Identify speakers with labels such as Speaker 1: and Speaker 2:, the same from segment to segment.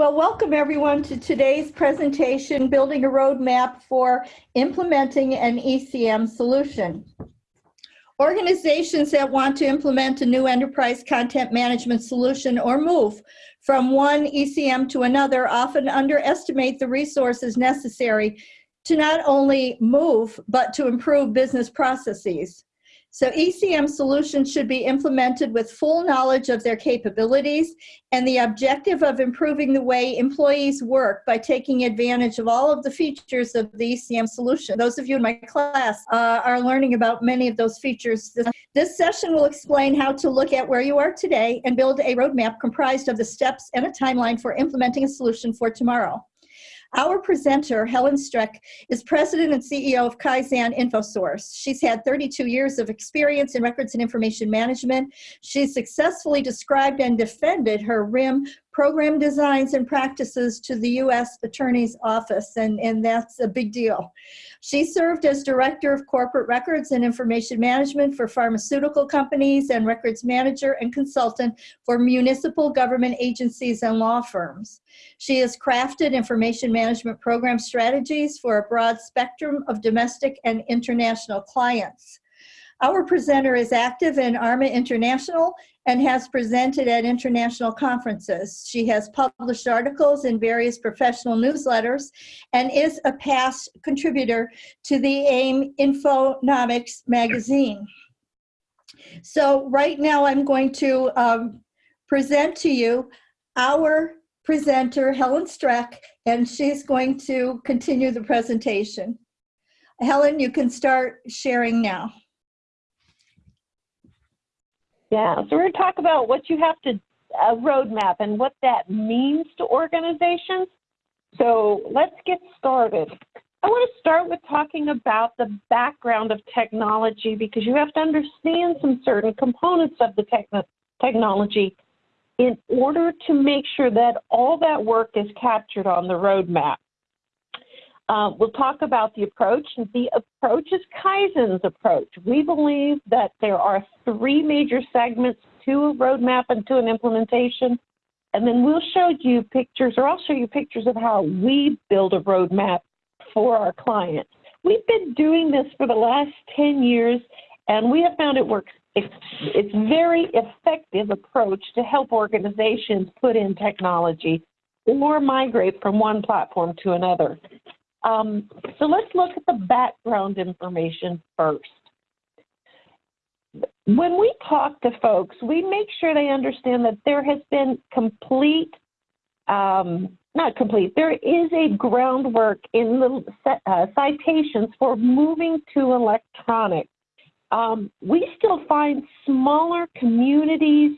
Speaker 1: Well, welcome everyone to today's presentation, Building a Roadmap for Implementing an ECM Solution. Organizations that want to implement a new enterprise content management solution or move from one ECM to another often underestimate the resources necessary to not only move, but to improve business processes. So ECM solutions should be implemented with full knowledge of their capabilities and the objective of improving the way employees work by taking advantage of all of the features of the ECM solution. Those of you in my class uh, are learning about many of those features. This, this session will explain how to look at where you are today and build a roadmap comprised of the steps and a timeline for implementing a solution for tomorrow. Our presenter, Helen Streck, is president and CEO of Kaizen InfoSource. She's had 32 years of experience in records and information management. She's successfully described and defended her RIM program designs and practices to the U.S. Attorney's Office, and, and that's a big deal. She served as Director of Corporate Records and Information Management for pharmaceutical companies and records manager and consultant for municipal government agencies and law firms. She has crafted information management program strategies for a broad spectrum of domestic and international clients. Our presenter is active in ARMA International and has presented at international conferences. She has published articles in various professional newsletters and is a past contributor to the AIIM Infonomics magazine. So right now I'm going to um, present to you our presenter, Helen Streck, and she's going to continue the presentation. Helen, you can start sharing now.
Speaker 2: Yeah, so we're going to talk about what you have to, a roadmap and what that means to organizations. So let's get started. I want to start with talking about the background of technology because you have to understand some certain components of the techn technology in order to make sure that all that work is captured on the roadmap. Uh, we'll talk about the approach. The approach is Kaizen's approach. We believe that there are three major segments to a roadmap and to an implementation. And then we'll show you pictures, or I'll show you pictures of how we build a roadmap for our clients. We've been doing this for the last 10 years, and we have found it works. It's, it's very effective approach to help organizations put in technology or migrate from one platform to another. Um, so let's look at the background information first. When we talk to folks, we make sure they understand that there has been complete, um, not complete, there is a groundwork in the uh, citations for moving to electronic. Um, we still find smaller communities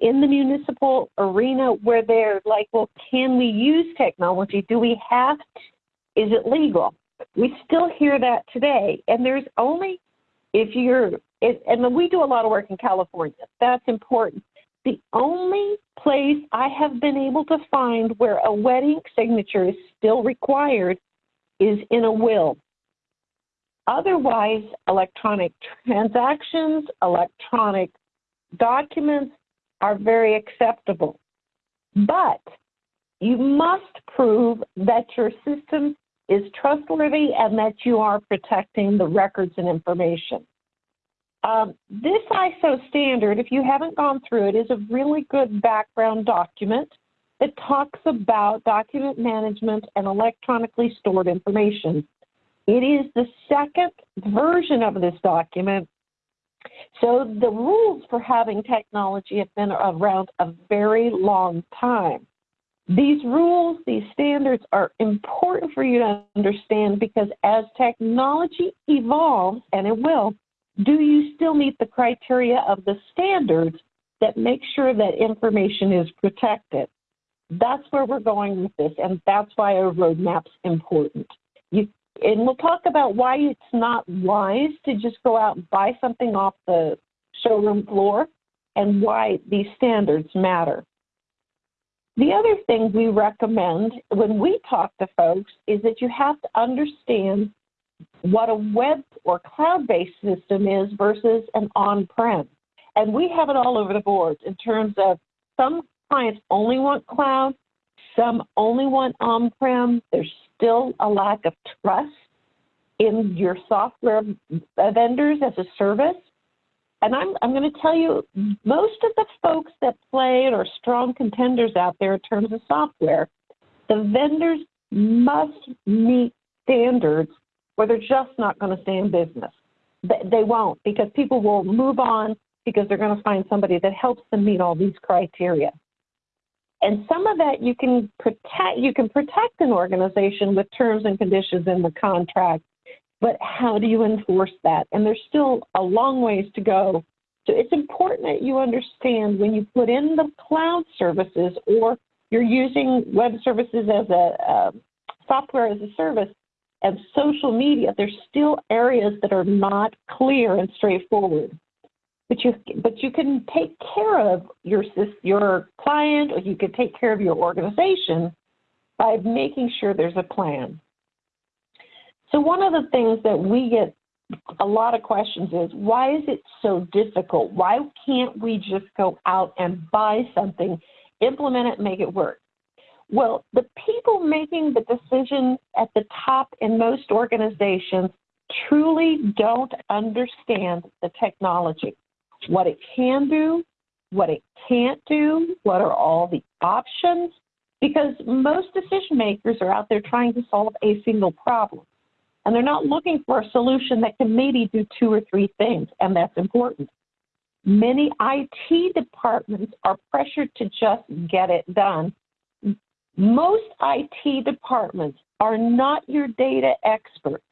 Speaker 2: in the municipal arena where they're like, well, can we use technology? Do we have to? Is it legal? We still hear that today. And there's only, if you're, and we do a lot of work in California, that's important. The only place I have been able to find where a wet ink signature is still required is in a will. Otherwise, electronic transactions, electronic documents are very acceptable. But you must prove that your system is trustworthy and that you are protecting the records and information. Um, this ISO standard, if you haven't gone through it, is a really good background document that talks about document management and electronically stored information. It is the second version of this document. So the rules for having technology have been around a very long time. These rules, these standards are important for you to understand because as technology evolves, and it will, do you still meet the criteria of the standards that make sure that information is protected? That's where we're going with this, and that's why a roadmap's important. You, and we'll talk about why it's not wise to just go out and buy something off the showroom floor and why these standards matter. The other thing we recommend when we talk to folks is that you have to understand what a web or cloud-based system is versus an on-prem. And we have it all over the board in terms of some clients only want cloud, Some only want on-prem. There's still a lack of trust in your software vendors as a service. And I'm, I'm going to tell you, most of the folks that play or strong contenders out there in terms of software, the vendors must meet standards or they're just not going to stay in business. They won't because people will move on because they're going to find somebody that helps them meet all these criteria. And some of that you can protect you can protect an organization with terms and conditions in the contract, but how do you enforce that? And there's still a long ways to go. So it's important that you understand when you put in the cloud services or you're using web services as a uh, software as a service and social media, there's still areas that are not clear and straightforward but you but you can take care of your your client or you can take care of your organization by making sure there's a plan. So one of the things that we get a lot of questions is why is it so difficult? Why can't we just go out and buy something, implement it, make it work? Well, the people making the decision at the top in most organizations truly don't understand the technology what it can do, what it can't do, what are all the options, because most decision makers are out there trying to solve a single problem. And they're not looking for a solution that can maybe do two or three things, and that's important. Many IT departments are pressured to just get it done. Most IT departments are not your data experts.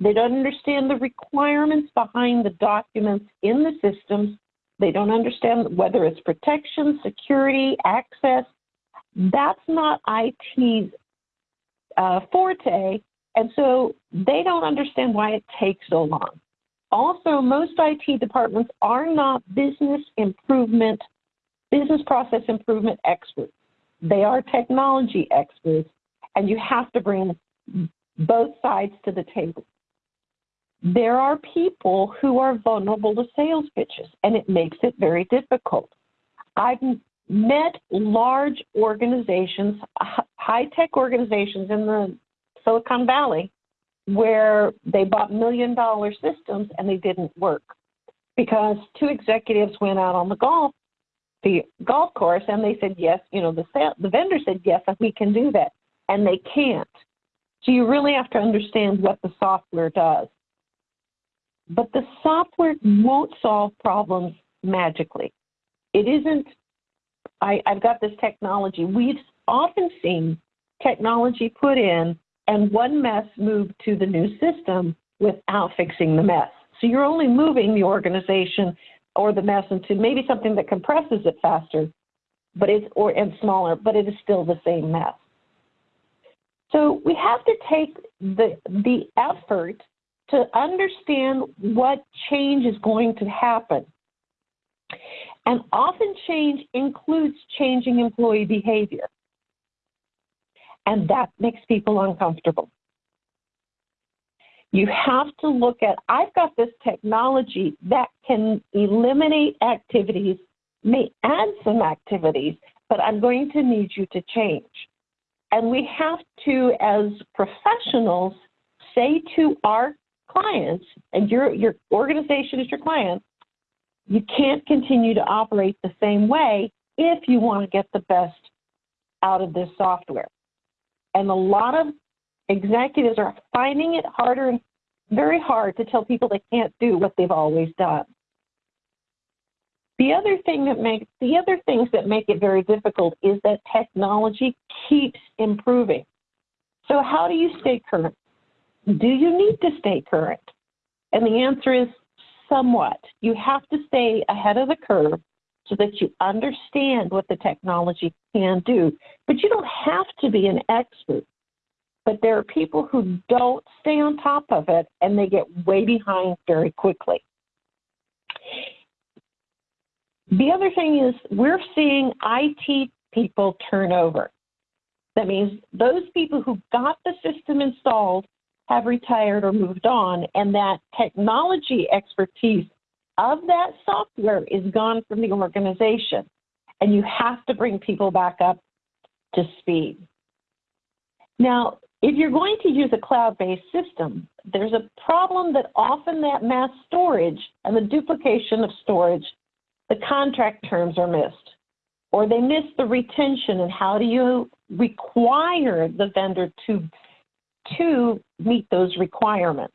Speaker 2: They don't understand the requirements behind the documents in the systems. They don't understand whether it's protection, security, access. That's not IT's uh, forte, and so they don't understand why it takes so long. Also, most IT departments are not business improvement, business process improvement experts. They are technology experts, and you have to bring both sides to the table there are people who are vulnerable to sales pitches, and it makes it very difficult. I've met large organizations, high tech organizations in the Silicon Valley, where they bought million dollar systems and they didn't work because two executives went out on the golf the golf course and they said yes you know the sale, the vendor said yes we can do that and they can't so you really have to understand what the software does but the software won't solve problems magically. It isn't, I, I've got this technology. We've often seen technology put in and one mess moved to the new system without fixing the mess. So you're only moving the organization or the mess into maybe something that compresses it faster, but it's or and smaller, but it is still the same mess. So we have to take the the effort to understand what change is going to happen. And often change includes changing employee behavior. And that makes people uncomfortable. You have to look at, I've got this technology that can eliminate activities, may add some activities, but I'm going to need you to change. And we have to, as professionals, say to our clients and your, your organization is your client, you can't continue to operate the same way if you want to get the best out of this software. And a lot of executives are finding it harder and very hard to tell people they can't do what they've always done. The other thing that makes the other things that make it very difficult is that technology keeps improving. So how do you stay current? do you need to stay current? And the answer is somewhat. You have to stay ahead of the curve so that you understand what the technology can do. But you don't have to be an expert. But there are people who don't stay on top of it and they get way behind very quickly. The other thing is we're seeing IT people turn over. That means those people who got the system installed have retired or moved on, and that technology expertise of that software is gone from the organization. And you have to bring people back up to speed. Now, if you're going to use a cloud-based system, there's a problem that often that mass storage and the duplication of storage, the contract terms are missed, or they miss the retention and how do you require the vendor to, to meet those requirements.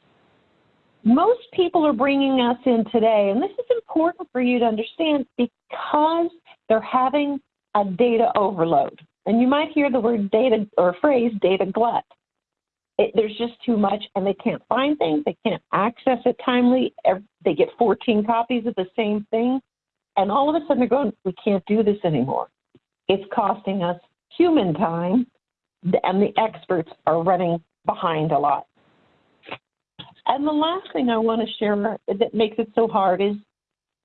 Speaker 2: Most people are bringing us in today, and this is important for you to understand because they're having a data overload. And you might hear the word data or phrase data glut. It, there's just too much and they can't find things, they can't access it timely. They get 14 copies of the same thing. And all of a sudden they're going, we can't do this anymore. It's costing us human time and the experts are running behind a lot. And the last thing I want to share that makes it so hard is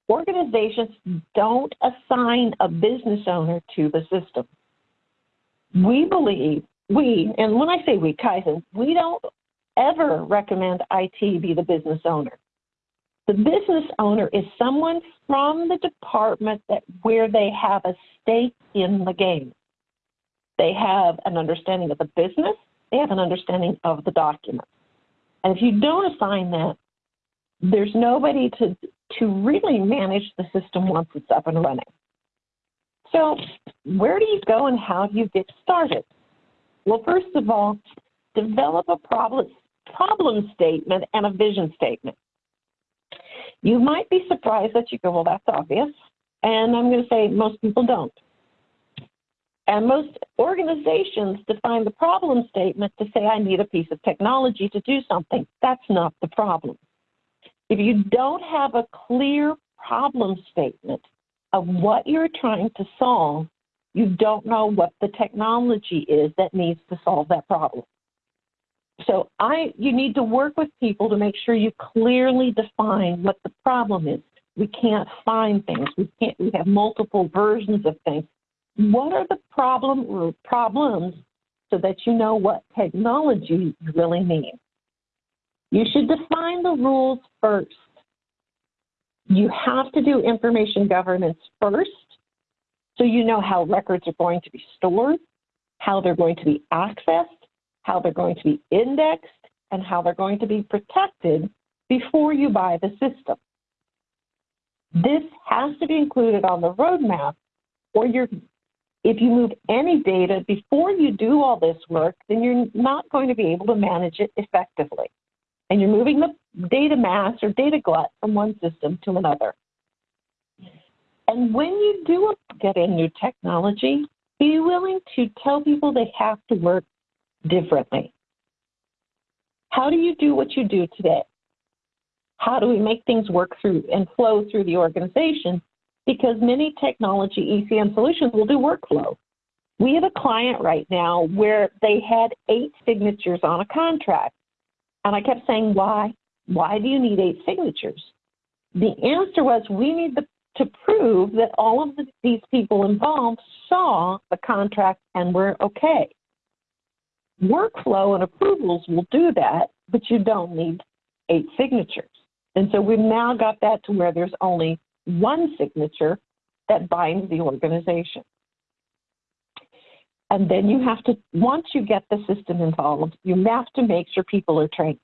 Speaker 2: organizations don't assign a business owner to the system. We believe, we, and when I say we, Kaizen, we don't ever recommend IT be the business owner. The business owner is someone from the department that where they have a stake in the game. They have an understanding of the business, they have an understanding of the document. And if you don't assign that, there's nobody to, to really manage the system once it's up and running. So where do you go and how do you get started? Well, first of all, develop a problem, problem statement and a vision statement. You might be surprised that you go, well, that's obvious. And I'm going to say most people don't. And most organizations define the problem statement to say, I need a piece of technology to do something. That's not the problem. If you don't have a clear problem statement of what you're trying to solve, you don't know what the technology is that needs to solve that problem. So I, you need to work with people to make sure you clearly define what the problem is. We can't find things. We can't. We have multiple versions of things. What are the problem or problems so that you know what technology you really need? You should define the rules first. You have to do information governance first so you know how records are going to be stored, how they're going to be accessed, how they're going to be indexed, and how they're going to be protected before you buy the system. This has to be included on the roadmap or you're if you move any data before you do all this work, then you're not going to be able to manage it effectively. And you're moving the data mass or data glut from one system to another. And when you do get in new technology, be willing to tell people they have to work differently. How do you do what you do today? How do we make things work through and flow through the organization? Because many technology ECM solutions will do workflow. We have a client right now where they had eight signatures on a contract. And I kept saying, why? Why do you need eight signatures? The answer was, we need the to prove that all of the, these people involved saw the contract and were okay. Workflow and approvals will do that, but you don't need eight signatures. And so we've now got that to where there's only one signature that binds the organization. And then you have to, once you get the system involved, you have to make sure people are trained.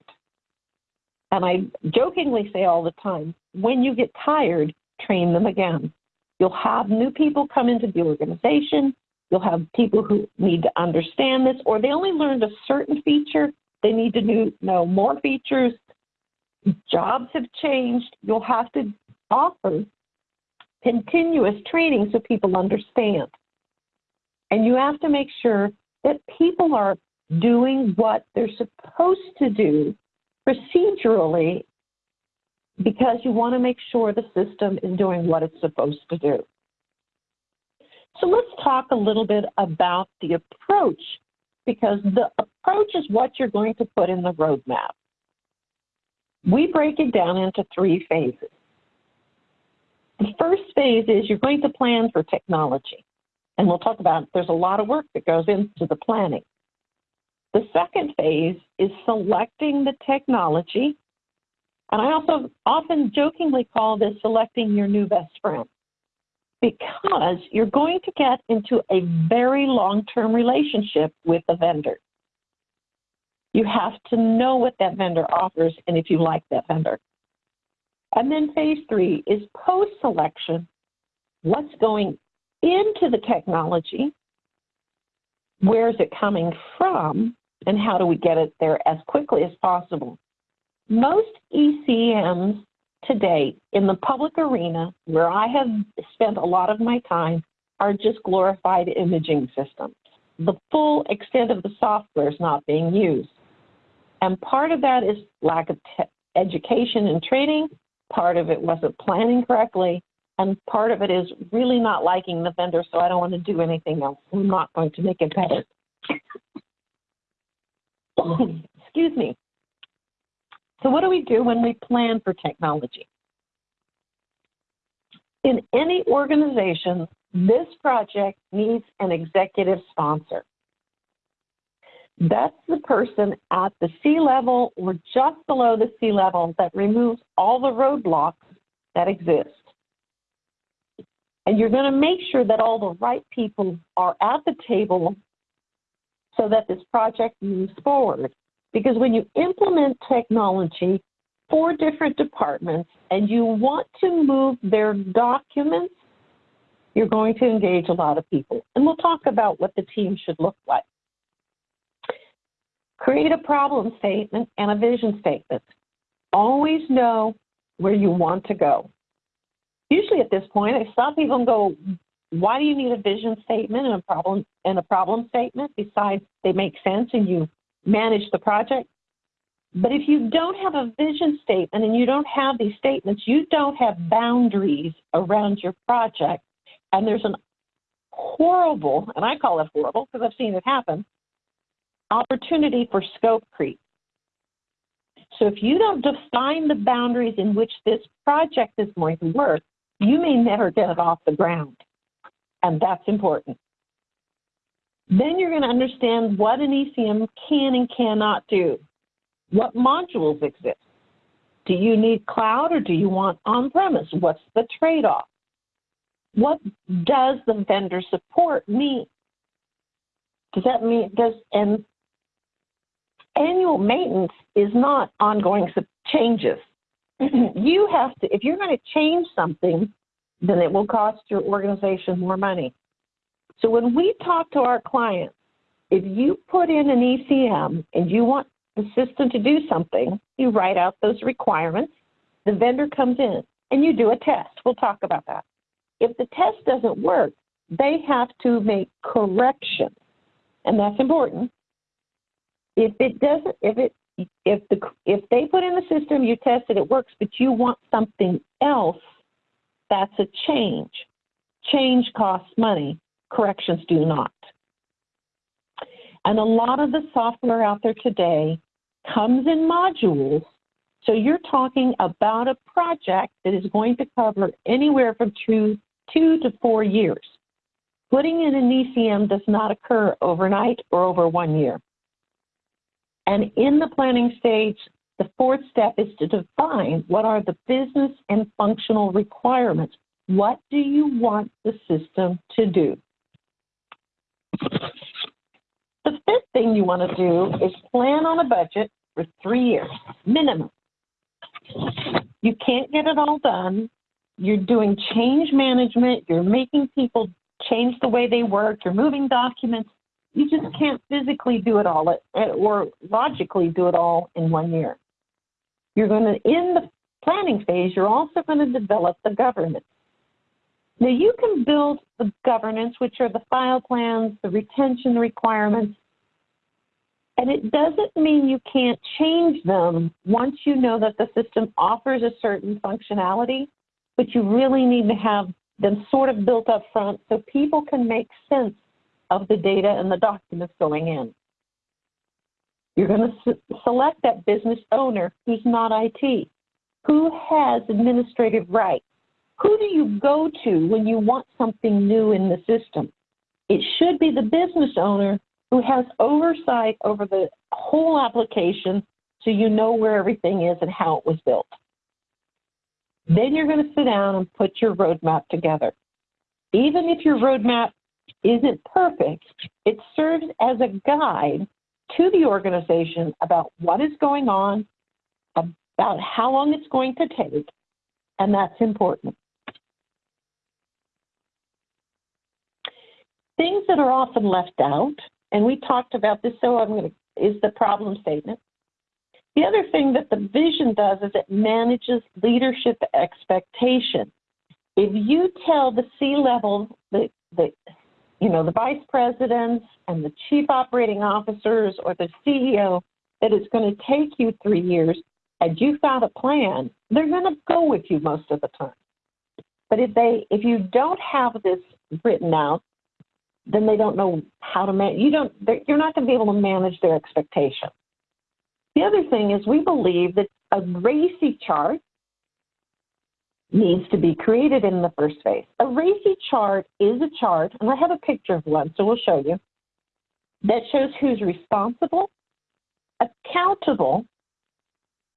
Speaker 2: And I jokingly say all the time, when you get tired, train them again. You'll have new people come into the organization. You'll have people who need to understand this, or they only learned a certain feature. They need to know more features. Jobs have changed. You'll have to offer continuous training so people understand. And you have to make sure that people are doing what they're supposed to do procedurally because you want to make sure the system is doing what it's supposed to do. So let's talk a little bit about the approach because the approach is what you're going to put in the roadmap. We break it down into three phases. The first phase is you're going to plan for technology. And we'll talk about there's a lot of work that goes into the planning. The second phase is selecting the technology and I also often jokingly call this selecting your new best friend. because you're going to get into a very long-term relationship with the vendor. You have to know what that vendor offers and if you like that vendor. And then phase three is post-selection. What's going into the technology? Where is it coming from? And how do we get it there as quickly as possible? Most ECMs today in the public arena, where I have spent a lot of my time, are just glorified imaging systems. The full extent of the software is not being used. And part of that is lack of education and training, part of it wasn't planning correctly, and part of it is really not liking the vendor, so I don't want to do anything else. I'm not going to make it better. Excuse me. So what do we do when we plan for technology? In any organization, this project needs an executive sponsor. That's the person at the C level or just below the C level that removes all the roadblocks that exist. And you're going to make sure that all the right people are at the table so that this project moves forward. Because when you implement technology for different departments and you want to move their documents, you're going to engage a lot of people. And we'll talk about what the team should look like. Create a problem statement and a vision statement. Always know where you want to go. Usually at this point, I stop people and go, why do you need a vision statement and a problem and a problem statement besides they make sense and you manage the project? But if you don't have a vision statement and you don't have these statements, you don't have boundaries around your project. And there's an horrible, and I call it horrible because I've seen it happen, opportunity for scope creep. So if you don't define the boundaries in which this project is going to work, you may never get it off the ground. And that's important. Then you're going to understand what an ECM can and cannot do. What modules exist? Do you need cloud or do you want on-premise? What's the trade-off? What does the vendor support mean? Does that mean, does, and annual maintenance is not ongoing changes. you have to, if you're going to change something, then it will cost your organization more money. So when we talk to our clients, if you put in an ECM and you want the system to do something, you write out those requirements, the vendor comes in and you do a test. We'll talk about that. If the test doesn't work, they have to make corrections, and that's important. If it doesn't, if it, if the, if they put in the system, you test it it works, but you want something else, that's a change. Change costs money. Corrections do not. And a lot of the software out there today comes in modules. So you're talking about a project that is going to cover anywhere from two, two to four years. Putting in an ECM does not occur overnight or over one year. And in the planning stage, the fourth step is to define what are the business and functional requirements. What do you want the system to do? The fifth thing you want to do is plan on a budget for three years, minimum. You can't get it all done. You're doing change management. You're making people change the way they work. You're moving documents you just can't physically do it all or logically do it all in one year. You're going to, in the planning phase, you're also going to develop the governance. Now you can build the governance, which are the file plans, the retention requirements, and it doesn't mean you can't change them once you know that the system offers a certain functionality, but you really need to have them sort of built up front so people can make sense of the data and the documents going in. You're going to select that business owner who's not IT, who has administrative rights. Who do you go to when you want something new in the system? It should be the business owner who has oversight over the whole application so you know where everything is and how it was built. Then you're going to sit down and put your roadmap together. even if your roadmap isn't perfect, it serves as a guide to the organization about what is going on, about how long it's going to take, and that's important. Things that are often left out, and we talked about this, so I'm going to, is the problem statement. The other thing that the vision does is it manages leadership expectation. If you tell the C-level, the, the, you know, the vice presidents and the chief operating officers or the CEO that it's going to take you three years and you found a plan, they're going to go with you most of the time. But if they, if you don't have this written out, then they don't know how to manage. You don't. You're not going to be able to manage their expectations. The other thing is we believe that a RACI chart needs to be created in the first phase. A RACI chart is a chart, and I have a picture of one, so we'll show you, that shows who's responsible, accountable,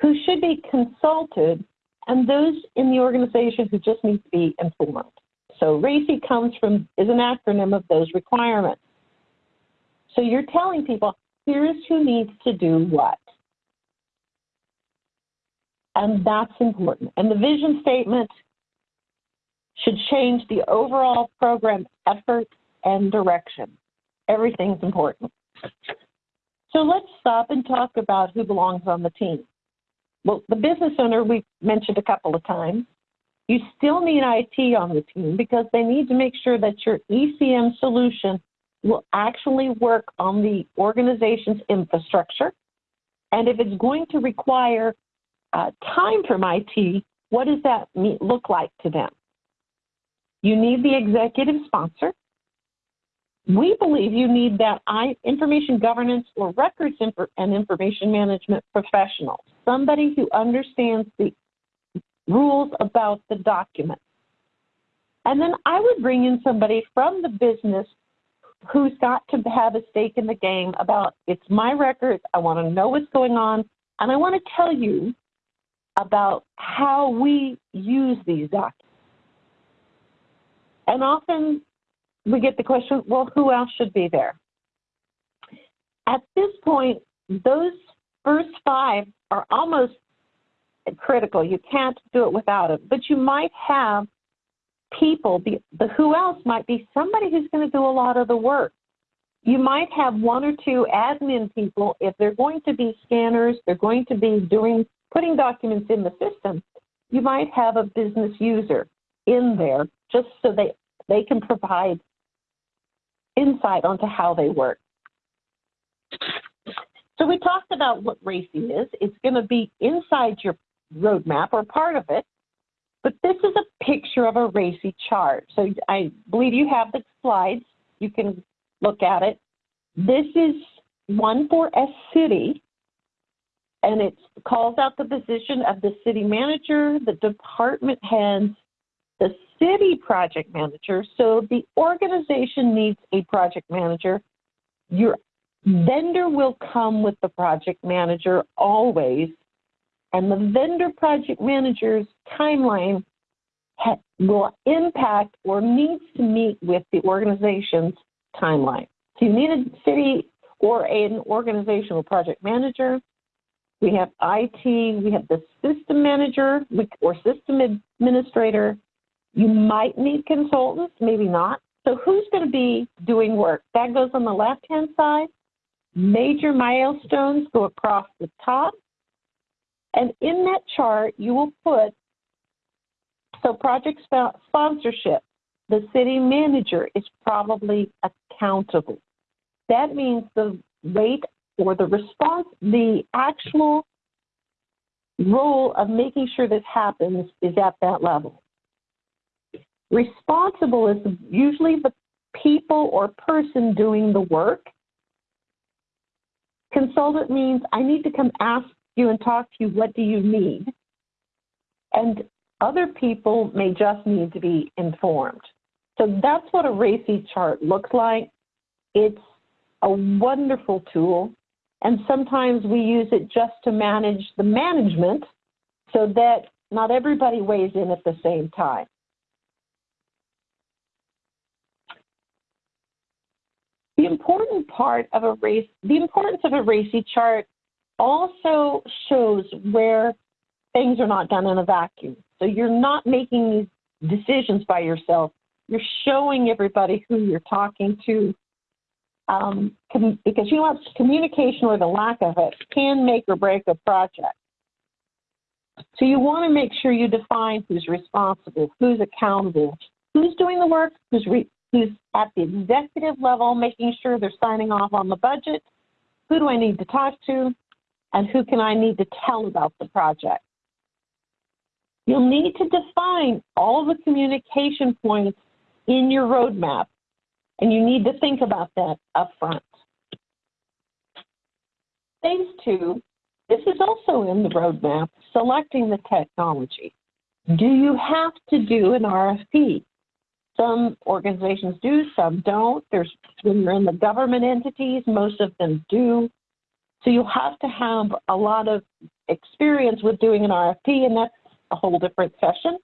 Speaker 2: who should be consulted, and those in the organization who just need to be informed. So RACI comes from, is an acronym of those requirements. So you're telling people, here's who needs to do what. And that's important. And the vision statement should change the overall program effort and direction. Everything's important. So let's stop and talk about who belongs on the team. Well, the business owner we mentioned a couple of times. You still need IT on the team because they need to make sure that your ECM solution will actually work on the organization's infrastructure. And if it's going to require uh, time from IT, what does that look like to them? You need the executive sponsor. We believe you need that information governance or records and information management professional, somebody who understands the rules about the document. And then I would bring in somebody from the business who's got to have a stake in the game about it's my records, I want to know what's going on, and I want to tell you about how we use these documents. And often we get the question, well, who else should be there? At this point, those first five are almost critical. You can't do it without it. But you might have people, the, the who else might be somebody who's going to do a lot of the work. You might have one or two admin people. If they're going to be scanners, they're going to be doing putting documents in the system. You might have a business user in there just so they, they can provide insight onto how they work. So we talked about what RACI is. It's going to be inside your roadmap or part of it. But this is a picture of a RACI chart. So I believe you have the slides. You can look at it. This is one for a city, and it calls out the position of the city manager, the department heads, the city project manager. So the organization needs a project manager. Your vendor will come with the project manager always and the vendor project manager's timeline will impact or needs to meet with the organization's timeline. So you need a city or an organizational project manager. We have IT, we have the system manager or system administrator. You might need consultants, maybe not. So who's going to be doing work? That goes on the left-hand side. Major milestones go across the top. And in that chart, you will put, so project sponsorship, the city manager is probably accountable. That means the rate or the response, the actual role of making sure this happens is at that level. Responsible is usually the people or person doing the work. Consultant means I need to come ask you and talk to you, what do you need? And other people may just need to be informed. So that's what a RACI chart looks like. It's a wonderful tool. And sometimes we use it just to manage the management so that not everybody weighs in at the same time. The important part of a race, the importance of a RACI chart also shows where things are not done in a vacuum. So you're not making these decisions by yourself. You're showing everybody who you're talking to, um, because you know? Communication or the lack of it can make or break a project. So you want to make sure you define who's responsible, who's accountable, who's doing the work, who's who's at the executive level, making sure they're signing off on the budget. Who do I need to talk to, and who can I need to tell about the project? You'll need to define all the communication points in your roadmap, and you need to think about that up front. Phase two, this is also in the roadmap, selecting the technology. Do you have to do an RFP? Some organizations do, some don't. There's when you're in the government entities, most of them do. So you have to have a lot of experience with doing an RFP, and that's a whole different session.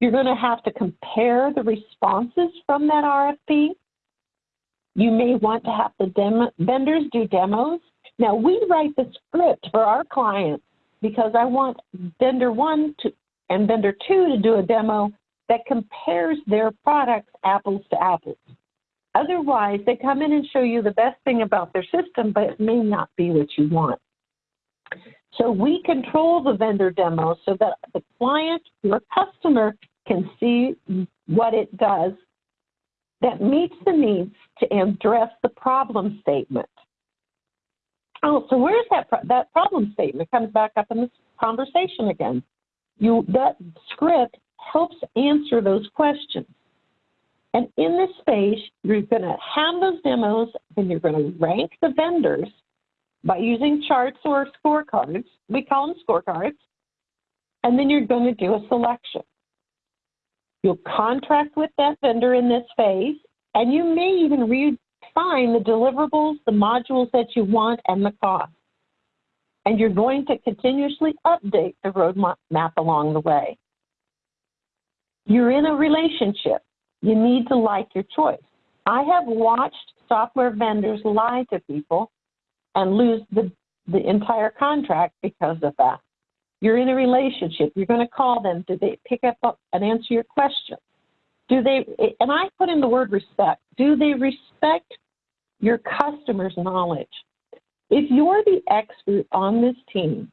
Speaker 2: You're going to have to compare the responses from that RFP. You may want to have the vendors do demos. Now, we write the script for our clients because I want vendor one to, and vendor two to do a demo that compares their products apples to apples. Otherwise, they come in and show you the best thing about their system, but it may not be what you want. So we control the vendor demo so that the client, your customer, can see what it does that meets the needs to address the problem statement. Oh, so where's that pro that problem statement? Comes back up in this conversation again. You that script helps answer those questions. And in this space, you're going to have those demos, and you're going to rank the vendors by using charts or scorecards. We call them scorecards. And then you're going to do a selection. You'll contract with that vendor in this phase, and you may even redefine the deliverables, the modules that you want, and the cost. And you're going to continuously update the roadmap along the way. You're in a relationship. You need to like your choice. I have watched software vendors lie to people and lose the, the entire contract because of that. You're in a relationship. You're going to call them. Do they pick up and answer your question? Do they, and I put in the word respect, do they respect your customer's knowledge? If you're the expert on this team,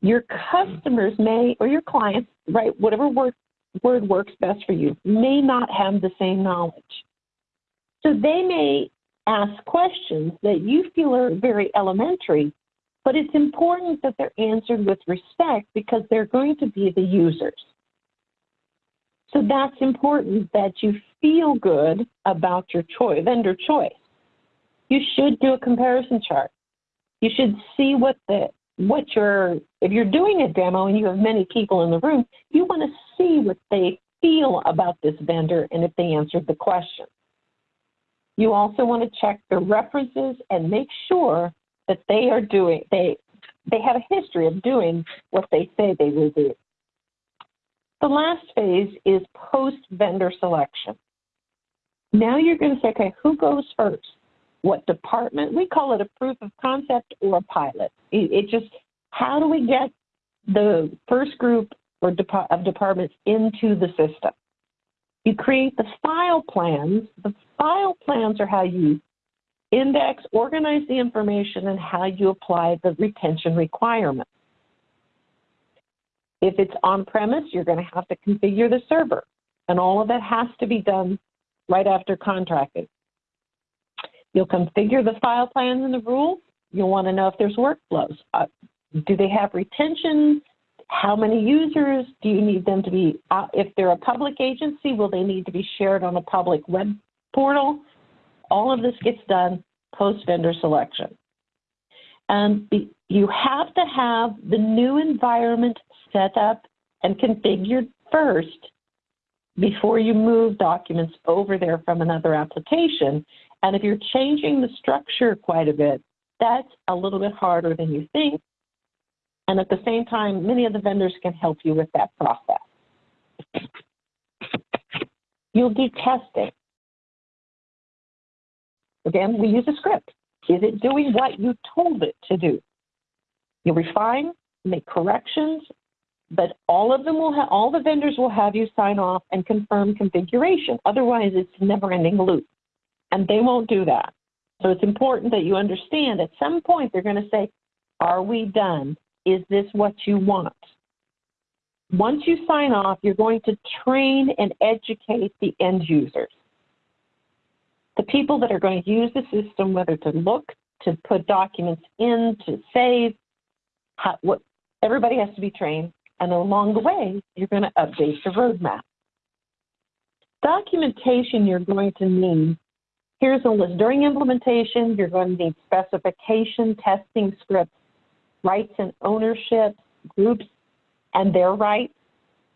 Speaker 2: your customers may, or your clients, right, whatever word, word works best for you, may not have the same knowledge. So they may ask questions that you feel are very elementary, but it's important that they're answered with respect because they're going to be the users. So that's important that you feel good about your choice, vendor choice. You should do a comparison chart. You should see what the what your if you're doing a demo and you have many people in the room, you want to see what they feel about this vendor and if they answered the question. You also want to check the references and make sure that they are doing they they have a history of doing what they say they will do. The last phase is post vendor selection. Now you're going to say, okay, who goes first? What department? We call it a proof of concept or a pilot. It, it just, how do we get the first group or dep- of departments into the system? You create the file plans. The file plans are how you index, organize the information, and how you apply the retention requirements. If it's on-premise, you're going to have to configure the server, and all of that has to be done right after contracting. You'll configure the file plans and the rules. You'll want to know if there's workflows. Uh, do they have retention? How many users? Do you need them to be, uh, if they're a public agency, will they need to be shared on a public web portal? All of this gets done post-vendor selection. And you have to have the new environment set up and configured first before you move documents over there from another application. And if you're changing the structure quite a bit, that's a little bit harder than you think. And at the same time, many of the vendors can help you with that process. You'll do testing. Again, we use a script. Is it doing what you told it to do? You refine, make corrections, but all of them will have, all the vendors will have you sign off and confirm configuration. Otherwise, it's a never-ending loop, and they won't do that. So it's important that you understand at some point they're going to say, are we done? Is this what you want? Once you sign off, you're going to train and educate the end users. The people that are going to use the system, whether to look, to put documents in, to save, how, what, everybody has to be trained. And along the way, you're going to update the roadmap. Documentation you're going to need. Here's a list. During implementation, you're going to need specification, testing scripts, rights and ownership, groups and their rights,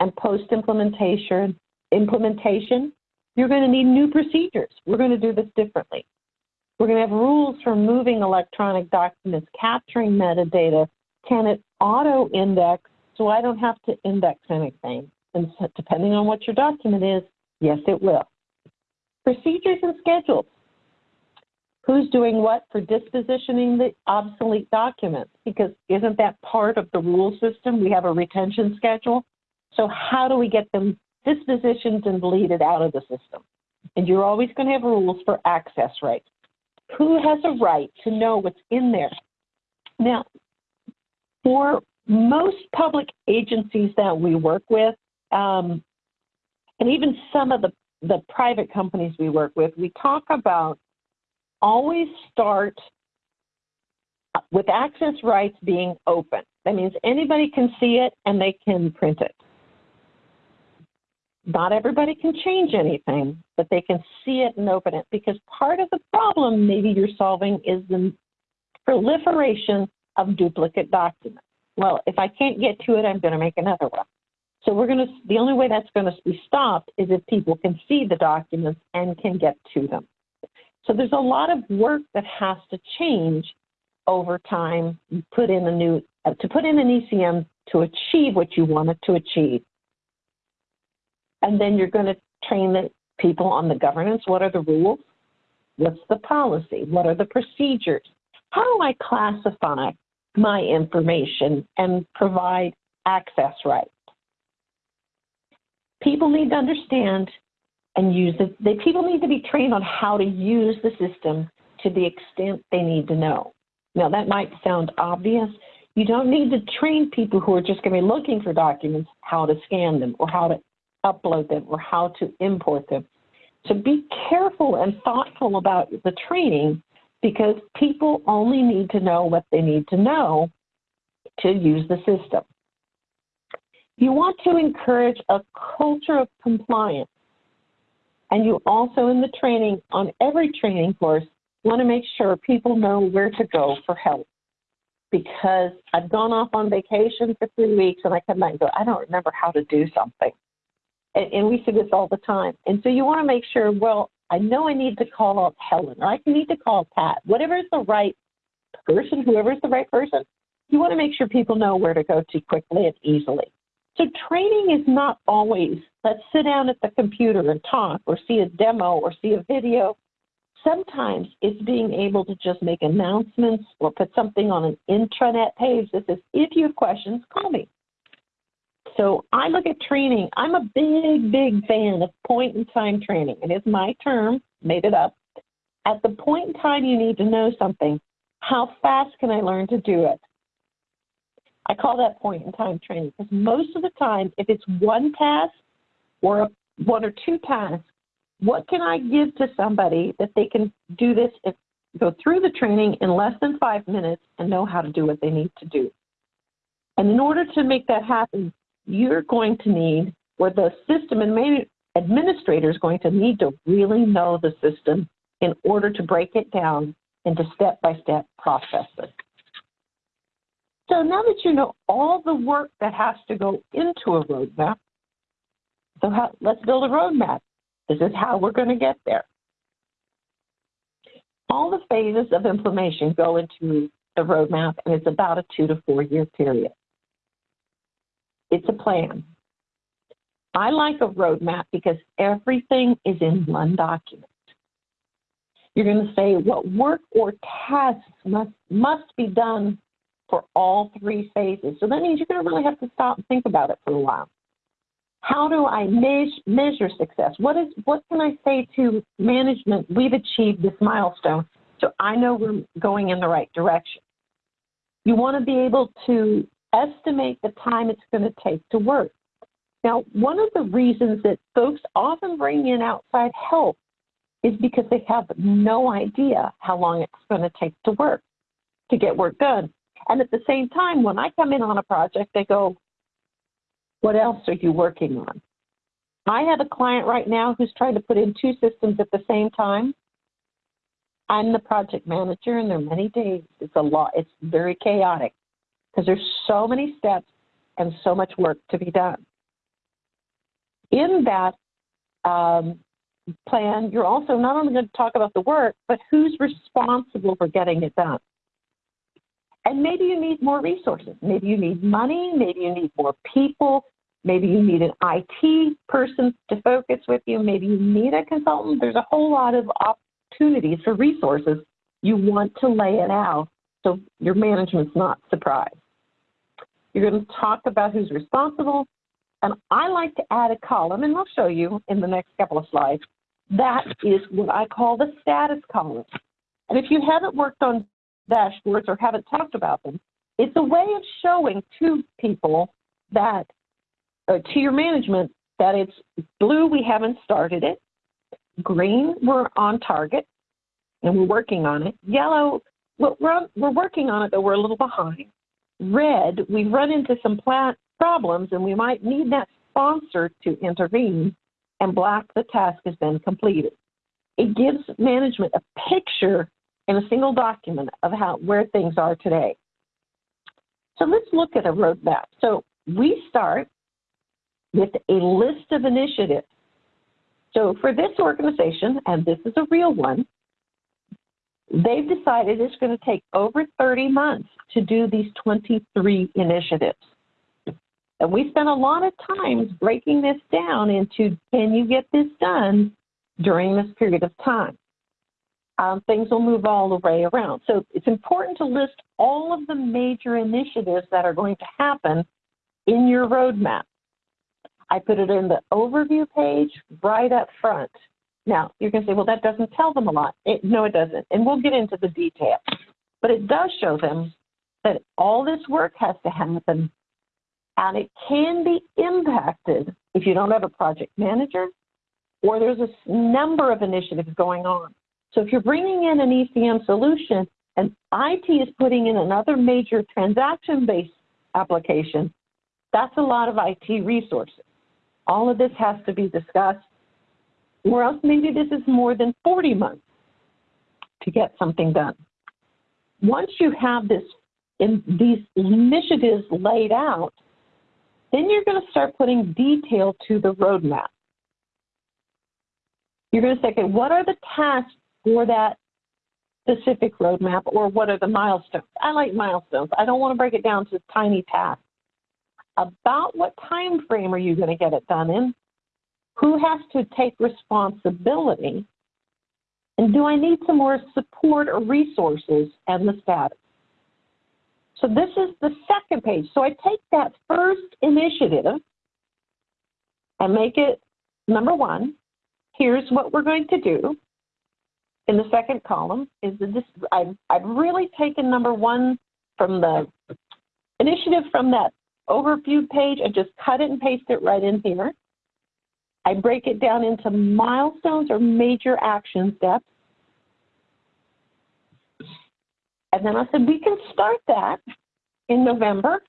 Speaker 2: and post-implementation, implementation, you're going to need new procedures. We're going to do this differently. We're going to have rules for moving electronic documents, capturing metadata. Can it auto-index so I don't have to index anything? And depending on what your document is, yes, it will. Procedures and schedules. Who's doing what for dispositioning the obsolete documents? Because isn't that part of the rule system? We have a retention schedule. So how do we get them dispositioned and deleted out of the system? And you're always going to have rules for access rights. Who has a right to know what's in there? Now, for most public agencies that we work with, um, and even some of the, the private companies we work with, we talk about always start with access rights being open. That means anybody can see it and they can print it. Not everybody can change anything, but they can see it and open it because part of the problem maybe you're solving is the proliferation of duplicate documents. Well, if I can't get to it, I'm going to make another one. So we're going to, the only way that's going to be stopped is if people can see the documents and can get to them. So there's a lot of work that has to change over time. Put in a new uh, to put in an ECM to achieve what you wanted to achieve, and then you're going to train the people on the governance. What are the rules? What's the policy? What are the procedures? How do I classify my information and provide access rights? People need to understand and use it. The people need to be trained on how to use the system to the extent they need to know. Now, that might sound obvious. You don't need to train people who are just going to be looking for documents how to scan them or how to upload them or how to import them. So be careful and thoughtful about the training because people only need to know what they need to know to use the system. You want to encourage a culture of compliance. And you also, in the training, on every training course, want to make sure people know where to go for help. Because I've gone off on vacation for three weeks and I come back and go, I don't remember how to do something. And, and we see this all the time. And so you want to make sure, well, I know I need to call up Helen or I need to call Pat, whatever is the right person, whoever is the right person. You want to make sure people know where to go to quickly and easily. So training is not always let's sit down at the computer and talk or see a demo or see a video. Sometimes it's being able to just make announcements or put something on an intranet page that says, if you have questions, call me. So I look at training. I'm a big, big fan of point in time training. And It is my term, made it up. At the point in time you need to know something, how fast can I learn to do it? I call that point in time training because most of the time, if it's one task or one or two tasks, what can I give to somebody that they can do this, go through the training in less than five minutes and know how to do what they need to do? And in order to make that happen, you're going to need, or the system administrator is going to need to really know the system in order to break it down into step-by-step -step processes. So now that you know all the work that has to go into a roadmap, so how, let's build a roadmap. This is how we're going to get there. All the phases of implementation go into the roadmap, and it's about a two to four year period. It's a plan. I like a roadmap because everything is in one document. You're going to say what work or tasks must, must be done for all three phases. So that means you're going to really have to stop and think about it for a while. How do I measure, success? What is what can I say to management? We've achieved this milestone, so I know we're going in the right direction. You want to be able to estimate the time it's going to take to work. Now, one of the reasons that folks often bring in outside help is because they have no idea how long it's going to take to work, to get work done. And at the same time, when I come in on a project, they go, What else are you working on? I have a client right now who's trying to put in two systems at the same time. I'm the project manager, and there are many days. It's a lot. It's very chaotic because there's so many steps and so much work to be done. In that um, plan, you're also not only going to talk about the work, but who's responsible for getting it done. And maybe you need more resources. Maybe you need money. Maybe you need more people. Maybe you need an IT person to focus with you. Maybe you need a consultant. There's a whole lot of opportunities for resources. You want to lay it out so your management's not surprised. You're going to talk about who's responsible. And I like to add a column, and I'll show you in the next couple of slides. That is what I call the status column. And if you haven't worked on dashboards or haven't talked about them, it's a way of showing to people that, uh, to your management, that it's blue, we haven't started it. Green, we're on target and we're working on it. Yellow, we're, we're working on it, but we're a little behind. Red, we've run into some problems and we might need that sponsor to intervene. And black, the task has been completed. It gives management a picture in a single document of how where things are today. So let's look at a roadmap. So we start with a list of initiatives. So for this organization, and this is a real one, they've decided it's going to take over 30 months to do these 23 initiatives. And we spent a lot of times breaking this down into can you get this done during this period of time? Um, things will move all the way around. So it's important to list all of the major initiatives that are going to happen in your roadmap. I put it in the overview page right up front. Now, going to say, well, that doesn't tell them a lot. It, no, it doesn't. And we'll get into the details. But it does show them that all this work has to happen and it can be impacted if you don't have a project manager or there's a number of initiatives going on. So if you're bringing in an ECM solution and IT is putting in another major transaction-based application, that's a lot of IT resources. All of this has to be discussed, or else maybe this is more than 40 months to get something done. Once you have this in these initiatives laid out, then you're going to start putting detail to the roadmap. You're going to say, okay, what are the tasks for that specific roadmap or what are the milestones? I like milestones. I don't want to break it down to tiny tasks. About what time frame are you going to get it done in? Who has to take responsibility? And do I need some more support or resources and the status? So this is the second page. So I take that first initiative and make it number one. Here's what we're going to do in the second column is the, this, I've, I've really taken number one from the initiative from that overview page and just cut it and paste it right in here. I break it down into milestones or major action steps. And then I said, we can start that in November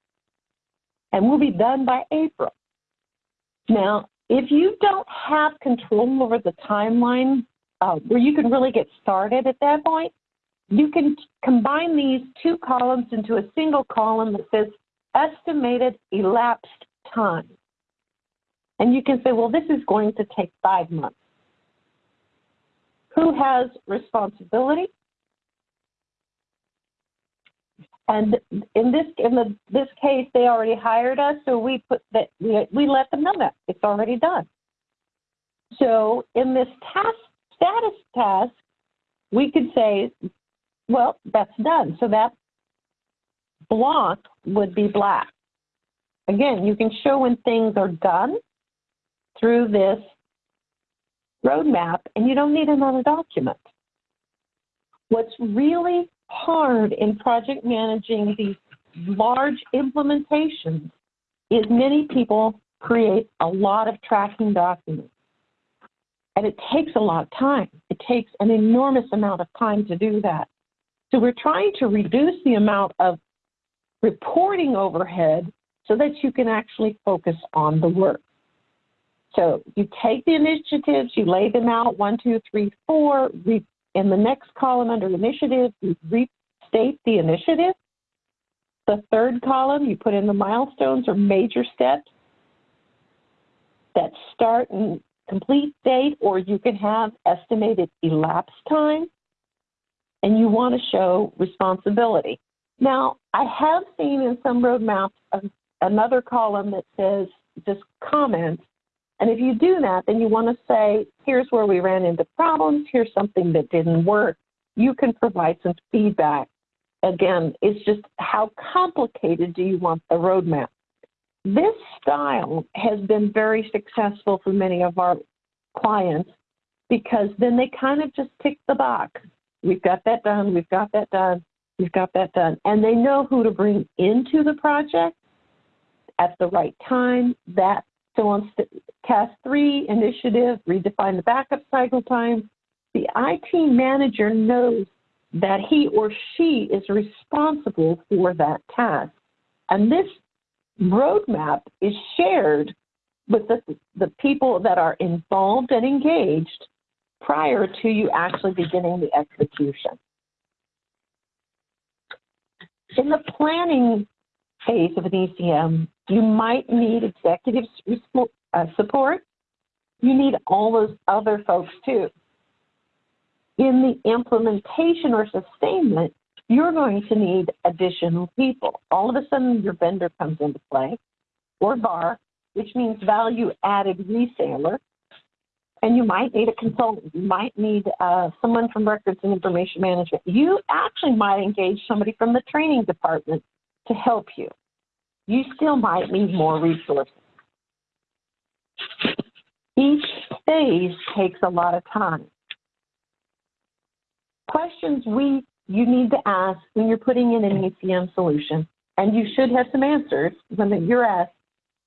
Speaker 2: and we'll be done by April. Now, if you don't have control over the timeline uh, where you can really get started at that point, you can combine these two columns into a single column that says estimated elapsed time. And you can say, well, this is going to take five months. Who has responsibility? And in this in the, this case, they already hired us, so we put that we, we let them know that it's already done. So in this task status task, we could say, well, that's done. So that block would be black. Again, you can show when things are done through this roadmap and you don't need another document. What's really hard in project managing these large implementations is many people create a lot of tracking documents. And it takes a lot of time. It takes an enormous amount of time to do that. So we're trying to reduce the amount of reporting overhead so that you can actually focus on the work. So you take the initiatives, you lay them out, one, two, three, four. In the next column under initiative, you restate the initiative. The third column, you put in the milestones or major steps that start and complete date, or you can have estimated elapsed time, and you want to show responsibility. Now, I have seen in some roadmaps another column that says just comments. And if you do that, then you want to say, here's where we ran into problems, here's something that didn't work. You can provide some feedback. Again, it's just how complicated do you want the roadmap? This style has been very successful for many of our clients because then they kind of just tick the box. We've got that done, we've got that done, we've got that done. And they know who to bring into the project at the right time. That so on task three initiative, redefine the backup cycle time. The IT manager knows that he or she is responsible for that task. And this roadmap is shared with the, the people that are involved and engaged prior to you actually beginning the execution. In the planning phase of an ECM, you might need executive uh, support. You need all those other folks too. In the implementation or sustainment, you're going to need additional people. All of a sudden, your vendor comes into play, or VAR, which means value added reseller. And you might need a consultant. You might need uh, someone from records and information management. You actually might engage somebody from the training department to help you. You still might need more resources. Each phase takes a lot of time. Questions we you need to ask when you're putting in an ECM solution, and you should have some answers when you're asked,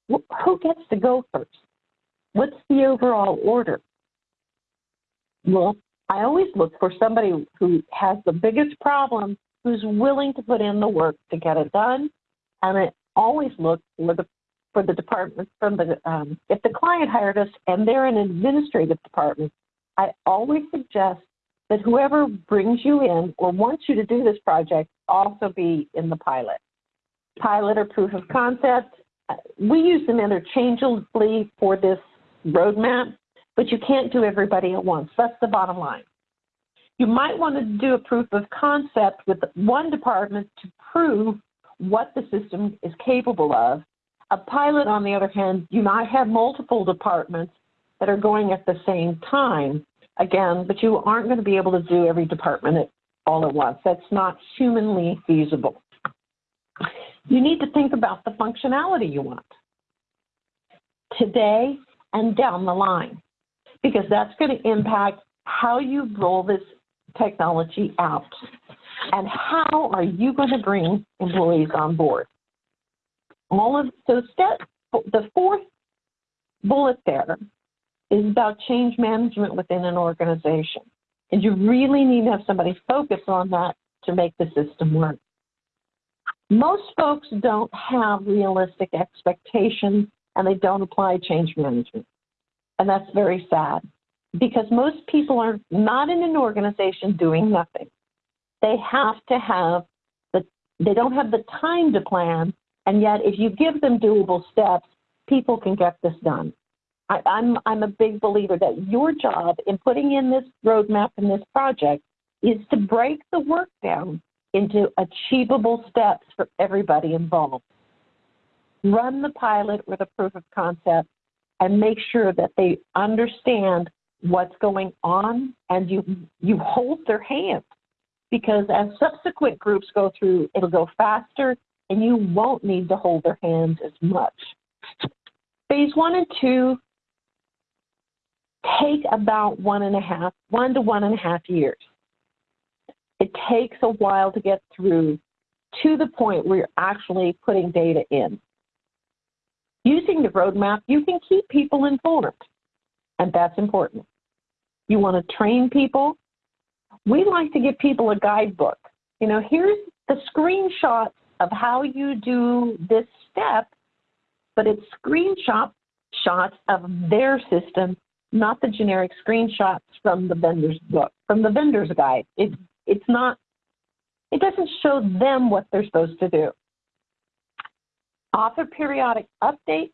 Speaker 2: who gets to go first? What's the overall order? Well, I always look for somebody who has the biggest problem, who's willing to put in the work to get it done, and I always look for the for the department from the um, if the client hired us and they're an administrative department, I always suggest that whoever brings you in or wants you to do this project also be in the pilot. Pilot or proof of concept, we use them interchangeably for this roadmap, but you can't do everybody at once. That's the bottom line. You might want to do a proof of concept with one department to prove what the system is capable of. A pilot, on the other hand, you might have multiple departments that are going at the same time again, but you aren't going to be able to do every department all at once. That's not humanly feasible. You need to think about the functionality you want today and down the line, because that's going to impact how you roll this technology out and how are you going to bring employees on board. All of so step the fourth bullet there is about change management within an organization. And you really need to have somebody focus on that to make the system work. Most folks don't have realistic expectations and they don't apply change management. And that's very sad because most people are not in an organization doing nothing. They have to have the, they don't have the time to plan. And yet, if you give them doable steps, people can get this done. I, I'm I'm a big believer that your job in putting in this roadmap and this project is to break the work down into achievable steps for everybody involved. Run the pilot with a proof of concept and make sure that they understand what's going on and you you hold their hand because as subsequent groups go through it'll go faster and you won't need to hold their hands as much phase one and two take about one and a half one to one and a half years it takes a while to get through to the point where you're actually putting data in using the roadmap you can keep people informed and that's important you want to train people. We like to give people a guidebook. You know, here's the screenshot of how you do this step, but it's screenshot shots of their system, not the generic screenshots from the vendor's book, from the vendor's guide. It, it's not, it doesn't show them what they're supposed to do. Offer periodic updates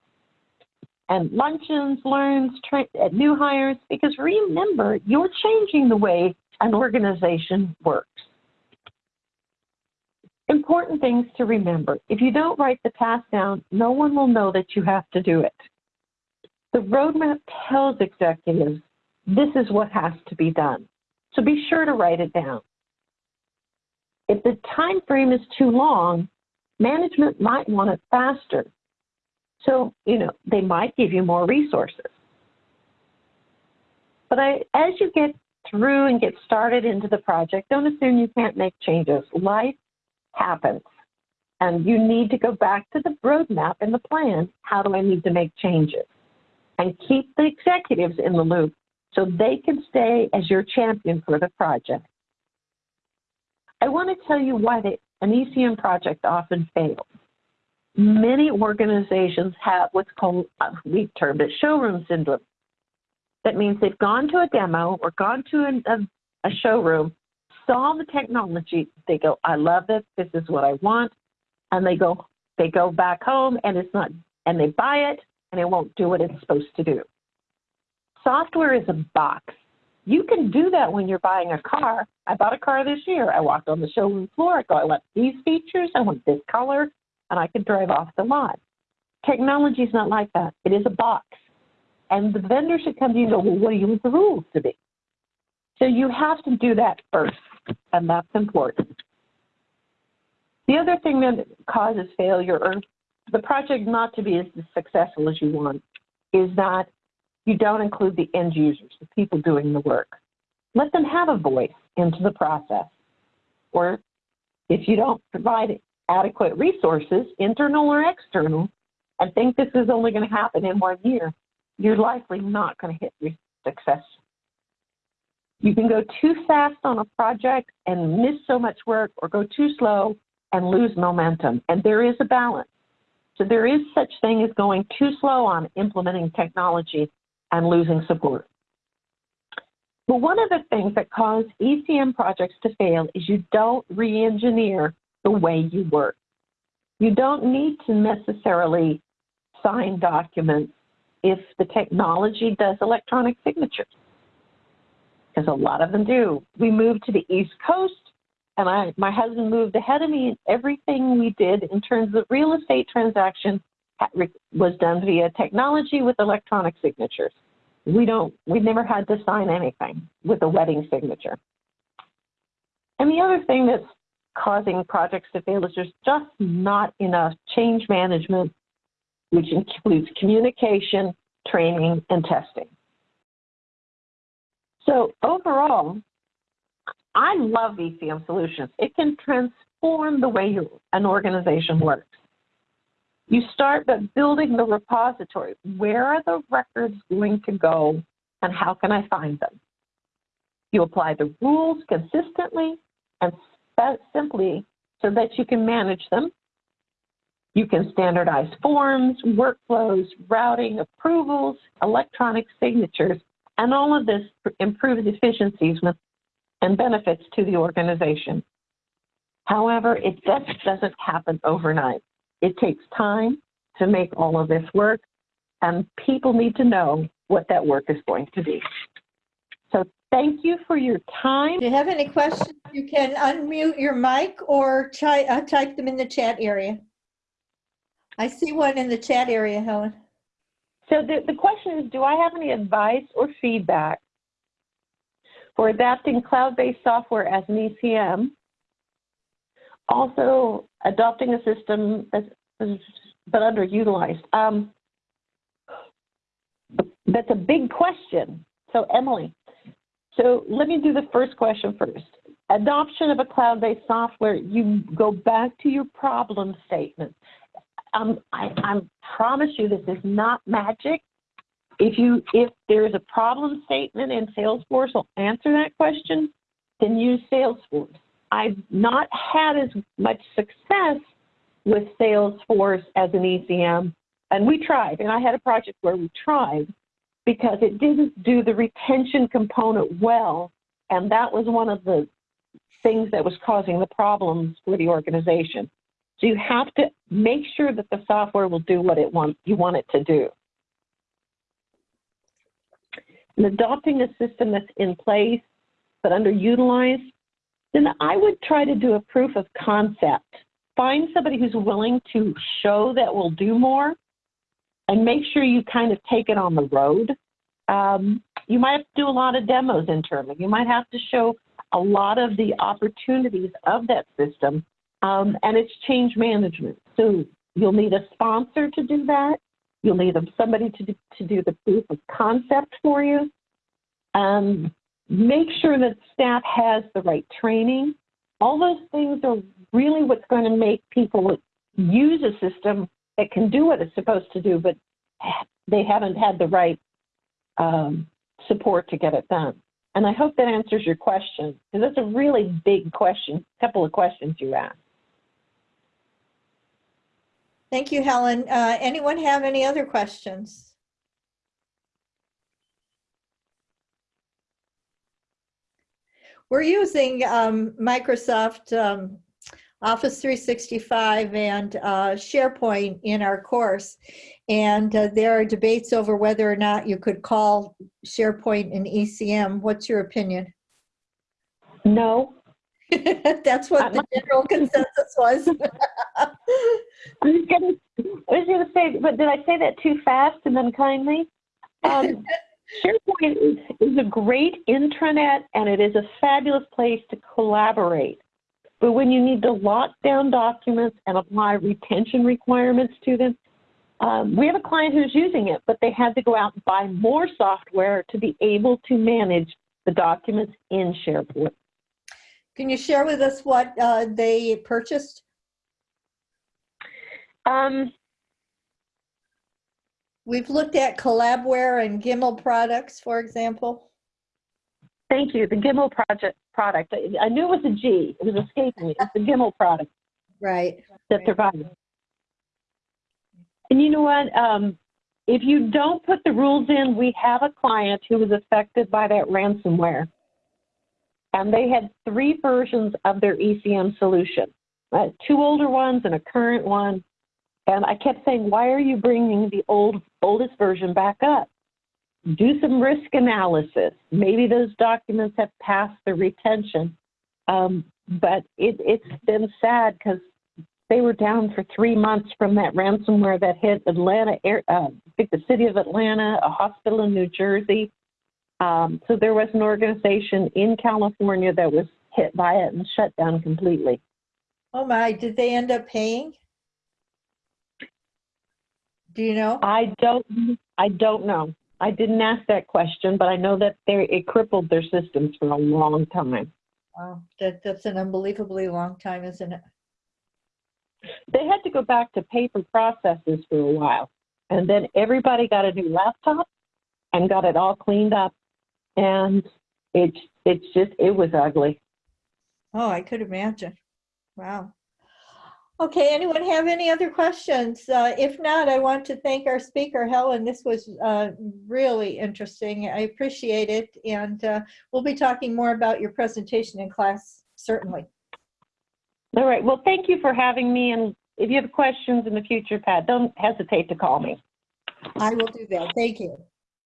Speaker 2: and luncheons, learns, at new hires, because remember, you're changing the way an organization works. Important things to remember. If you don't write the task down, no one will know that you have to do it. The roadmap tells executives this is what has to be done. So be sure to write it down. If the time frame is too long, management might want it faster. So, you know, they might give you more resources. But I, as you get through and get started into the project, don't assume you can't make changes. Life happens. And you need to go back to the roadmap and the plan. How do I need to make changes? And keep the executives in the loop so they can stay as your champion for the project. I want to tell you why the, an ECM project often fails many organizations have what's called, we termed it showroom syndrome. That means they've gone to a demo or gone to an, a, a showroom, saw the technology, they go, I love this, this is what I want, and they go, they go back home and it's not, and they buy it and it won't do what it's supposed to do. Software is a box. You can do that when you're buying a car. I bought a car this year. I walked on the showroom floor. I go, I want these features. I want this color and I could drive off the lot. Technology is not like that. It is a box. And the vendor should come to you and go, well, what do you want the rules to be? So you have to do that first, and that's important. The other thing that causes failure or the project not to be as successful as you want is that you don't include the end users, the people doing the work. Let them have a voice into the process. Or if you don't provide adequate resources, internal or external, and think this is only going to happen in one year, you're likely not going to hit success. You can go too fast on a project and miss so much work, or go too slow and lose momentum. And there is a balance. So there is such thing as going too slow on implementing technology and losing support. But one of the things that cause ECM projects to fail is you don't re-engineer the way you work. You don't need to necessarily sign documents if the technology does electronic signatures, because a lot of them do. We moved to the East Coast, and I, my husband moved ahead of me, and everything we did in terms of real estate transaction was done via technology with electronic signatures. We don't, we never had to sign anything with a wet ink signature. And the other thing that's causing projects to fail is there's just not enough change management, which includes communication, training, and testing. So overall, I love ECM solutions. It can transform the way you, an organization works. You start by building the repository. Where are the records going to go and how can I find them? You apply the rules consistently and simply so that you can manage them. You can standardize forms, workflows, routing, approvals, electronic signatures, and all of this improves efficiencies and benefits to the organization. However, it just doesn't happen overnight. It takes time to make all of this work, and people need to know what that work is going to be. So thank you for your time.
Speaker 1: If you have any questions, you can unmute your mic or uh, type them in the chat area. I see one in the chat area, Helen.
Speaker 2: So the, the question is, do I have any advice or feedback for adapting cloud-based software as an ECM. Also, adopting a system that's, but underutilized. Um, that's a big question. So Emily, so let me do the first question first. Adoption of a cloud-based software, you go back to your problem statement. Um, I, I promise you this is not magic. If you if there's a problem statement and Salesforce will answer that question, then use Salesforce. I've not had as much success with Salesforce as an ECM, and we tried, and I had a project where we tried because it didn't do the retention component well, and that was one of the things that was causing the problems for the organization. So you have to make sure that the software will do what it want, you want it to do. And adopting a system that's in place but underutilized, then I would try to do a proof of concept. Find somebody who's willing to show that will do more and make sure you kind of take it on the road. Um, you might have to do a lot of demos internally. You might have to show a lot of the opportunities of that system um, and it's change management. So you'll need a sponsor to do that. You'll need somebody to do, to do the proof of concept for you. Um, make sure that staff has the right training. All those things are really what's going to make people use a system that can do what it's supposed to do, but they haven't had the right um, support to get it done. And I hope that answers your question, because that's a really big question, a couple of questions you asked.
Speaker 1: Thank you, Helen. Uh, anyone have any other questions? We're using um, Microsoft um, Office 365 and uh, SharePoint in our course. And uh, there are debates over whether or not you could call SharePoint an ECM. What's your opinion?
Speaker 2: No.
Speaker 1: That's what the general consensus was.
Speaker 2: I was gonna, I was gonna say, but did I say that too fast and unkindly? Um, SharePoint is, is a great intranet and it is a fabulous place to collaborate. But when you need to lock down documents and apply retention requirements to them, um, we have a client who's using it, but they had to go out and buy more software to be able to manage the documents in SharePoint.
Speaker 1: Can you share with us what uh, they purchased?
Speaker 2: Um,
Speaker 1: We've looked at Collabware and Gimmal products, for example.
Speaker 2: thank you. The Gimmal project product. I- knew it was a G. It was escaping me. It's the Gimmal product
Speaker 1: Right.
Speaker 2: that they're buying. And you know what? Um, if you don't put the rules in, we have a client who was affected by that ransomware. And they had three versions of their ECM solution, uh, two older ones and a current one. And I kept saying, why are you bringing the old oldest version back up? Do some risk analysis. Maybe those documents have passed the retention. Um, but it, it's been sad because they were down for three months from that ransomware that hit Atlanta, uh, I think the city of Atlanta, a hospital in New Jersey. Um, so there was an organization in California that was hit by it and shut down completely.
Speaker 1: Oh my, did they end up paying? Do you know?
Speaker 2: I don't, I don't know. I didn't ask that question, but I know that they it crippled their systems for a long time.
Speaker 1: Wow, that, that's an unbelievably long time, isn't it?
Speaker 2: They had to go back to paper processes for a while, and then everybody got a new laptop and got it all cleaned up, and it's it's just it was ugly.
Speaker 1: Oh, I could imagine. Wow. Okay, anyone have any other questions? Uh, if not, I want to thank our speaker, Helen. This was uh, really interesting. I appreciate it. And uh, we'll be talking more about your presentation in class, certainly.
Speaker 2: All right. Well, thank you for having me. And if you have questions in the future, Pat, don't hesitate to call me.
Speaker 1: I will do that. Thank you.